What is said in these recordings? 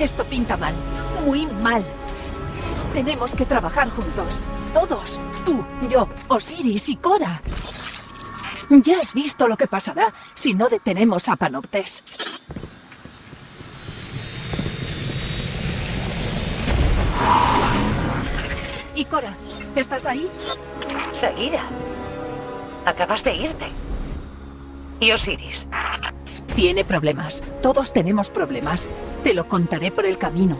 Esto pinta mal, muy mal. Tenemos que trabajar juntos. Todos. Tú, yo, Osiris y Cora. Ya has visto lo que pasará si no detenemos a Panoptes. Y Cora, ¿estás ahí? Seguira. Acabas de irte. ¿Y Osiris? Tiene problemas. Todos tenemos problemas. Te lo contaré por el camino.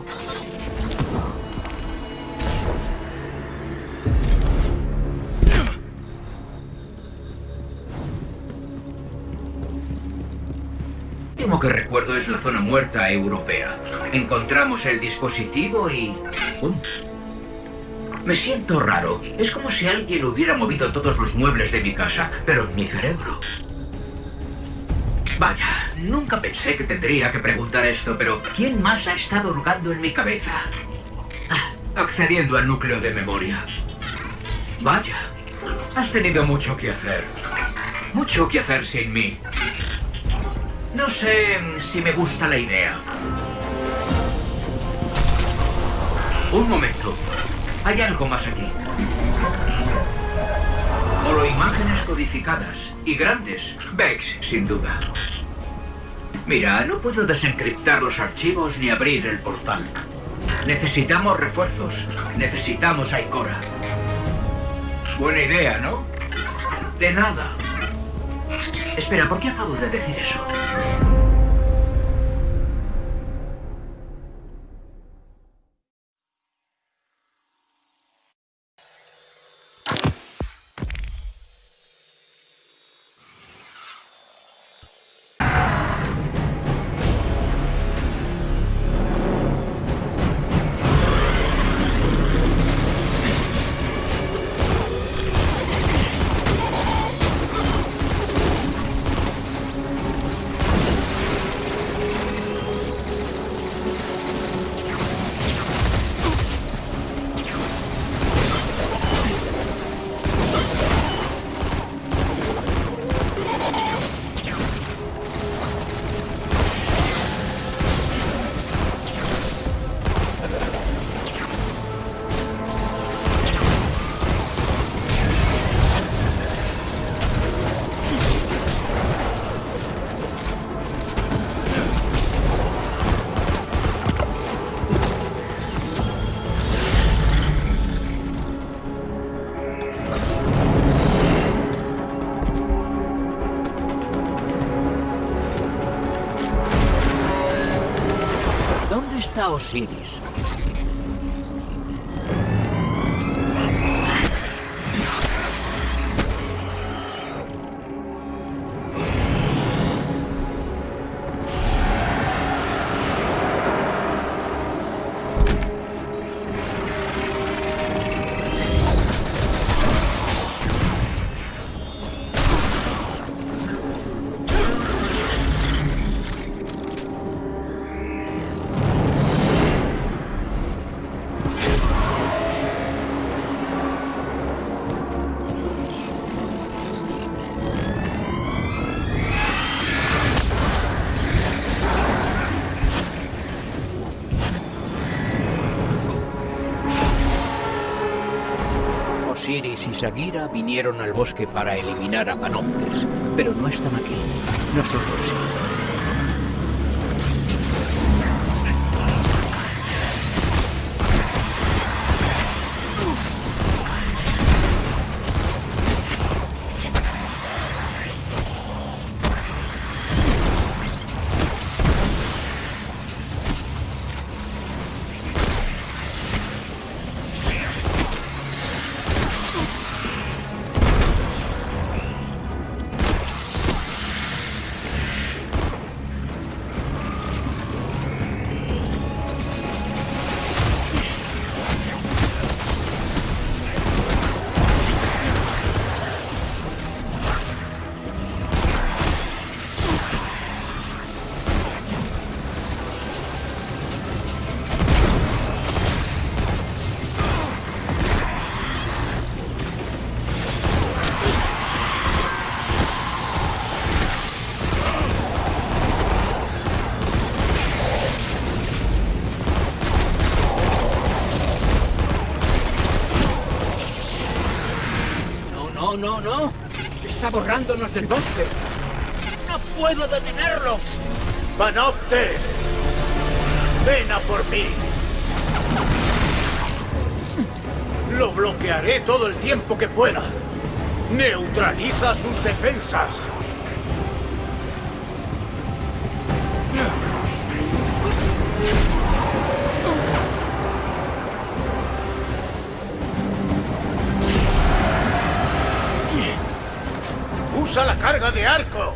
Lo último que recuerdo es la zona muerta europea. Encontramos el dispositivo y... ¡pum! Me siento raro. Es como si alguien hubiera movido todos los muebles de mi casa, pero en mi cerebro. Vaya, nunca pensé que tendría que preguntar esto, pero ¿quién más ha estado hurgando en mi cabeza? Ah, accediendo al núcleo de memoria. Vaya, has tenido mucho que hacer. Mucho que hacer sin mí. No sé si me gusta la idea. Un momento. Hay algo más aquí. Solo imágenes codificadas. Y grandes. Vex, sin duda. Mira, no puedo desencriptar los archivos ni abrir el portal. Necesitamos refuerzos. Necesitamos a Ikora. Buena idea, ¿no? De nada. Espera, ¿por qué acabo de decir eso? ¿Dónde está Osiris? Y Sagira vinieron al bosque para eliminar a Panoptes, pero no están aquí. Nosotros sí. Borrándonos del bosque. ¡No puedo detenerlo! ¡Panoptes! ¡Ven a por mí! Lo bloquearé todo el tiempo que pueda. Neutraliza sus defensas. ¡Usa la carga de arco!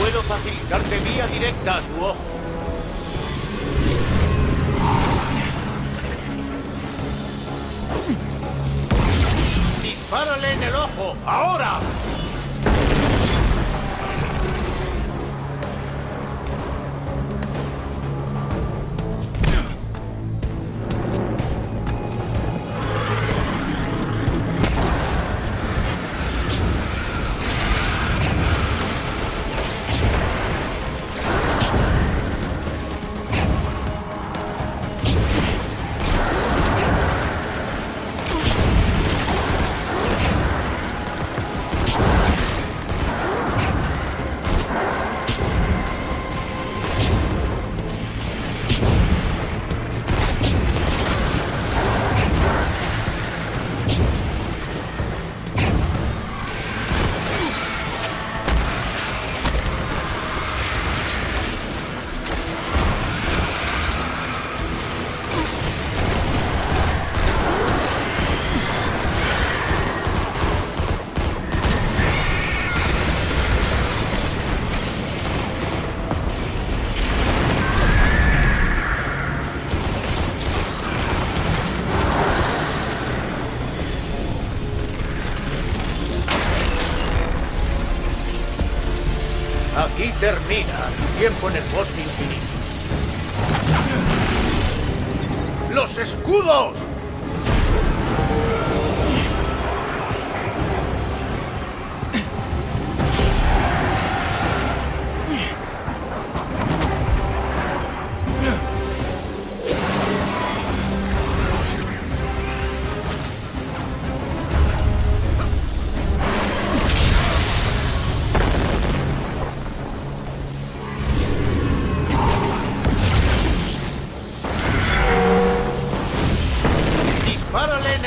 Puedo facilitarte vía directa a su ojo. ¡Dispárale en el ojo! ¡Ahora!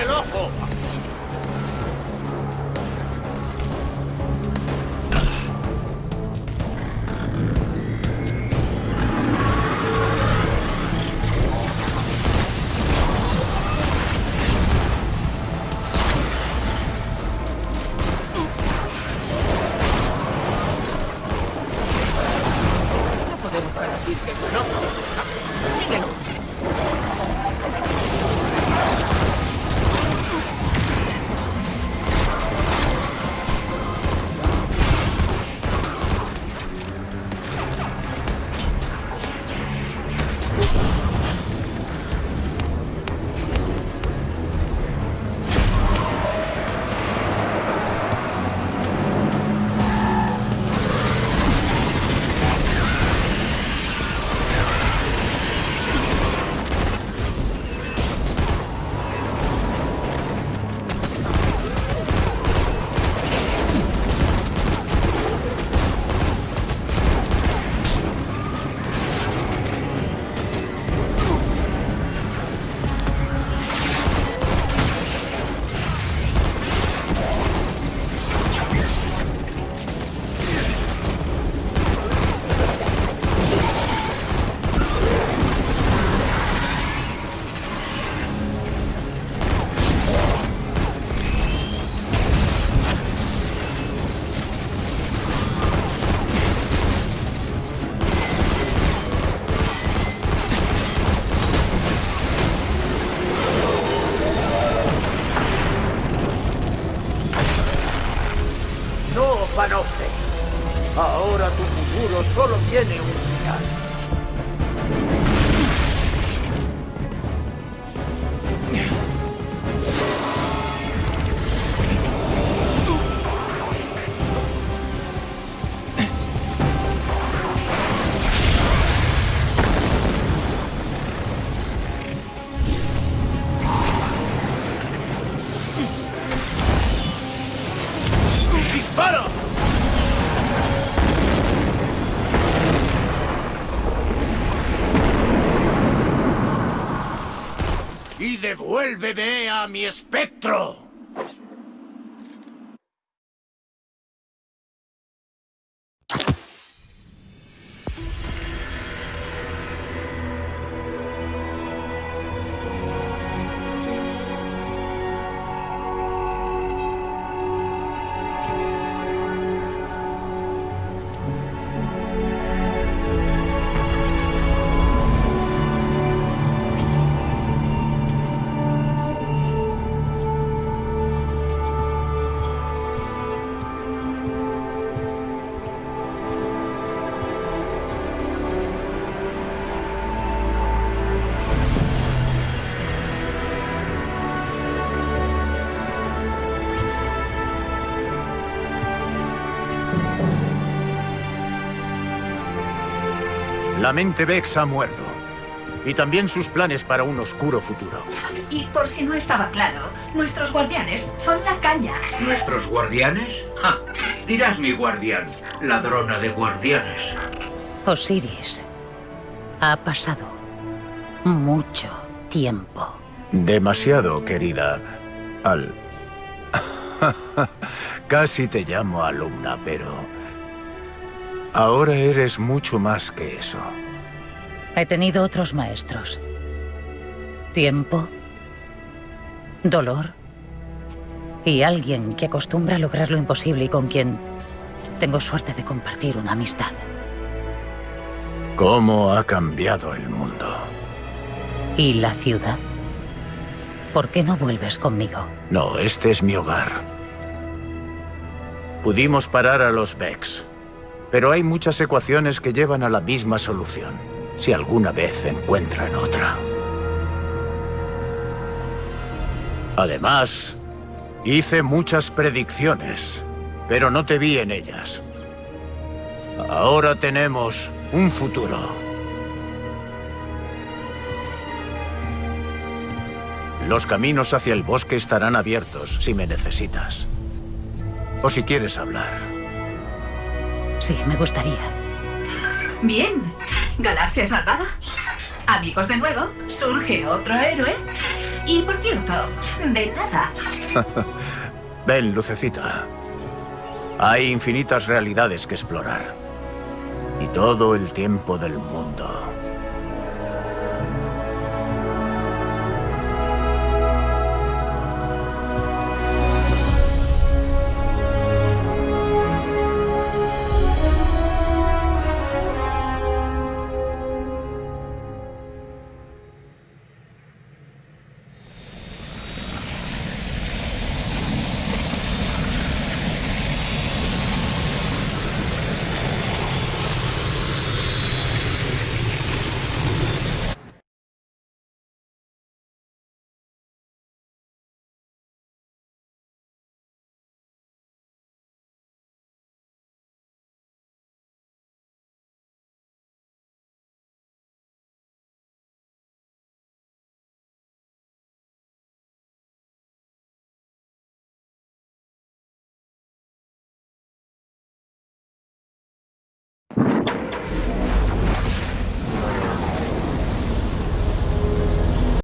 El ojo! Podemos permitir que Panoptes escape. Síguelo. Ahora tu futuro solo tiene un final. Devuélveme a mi espectro. La mente Vex ha muerto. Y también sus planes para un oscuro futuro. Y por si no estaba claro, nuestros guardianes son la caña. ¿Nuestros guardianes? Ah, dirás mi guardián, ladrona de guardianes. Osiris, ha pasado mucho tiempo. Demasiado, querida. Al... Casi te llamo alumna, pero... Ahora eres mucho más que eso. He tenido otros maestros. Tiempo, dolor y alguien que acostumbra a lograr lo imposible y con quien tengo suerte de compartir una amistad. ¿Cómo ha cambiado el mundo? ¿Y la ciudad? ¿Por qué no vuelves conmigo? No, este es mi hogar. Pudimos parar a los Vex, pero hay muchas ecuaciones que llevan a la misma solución, si alguna vez encuentran otra. Además, hice muchas predicciones, pero no te vi en ellas. Ahora tenemos un futuro. Los caminos hacia el bosque estarán abiertos si me necesitas. O si quieres hablar. Sí, me gustaría. Bien. Galaxia salvada. Amigos de nuevo, surge otro héroe. Y por cierto, de nada. Ven, Lucecita. Hay infinitas realidades que explorar. Y todo el tiempo del mundo.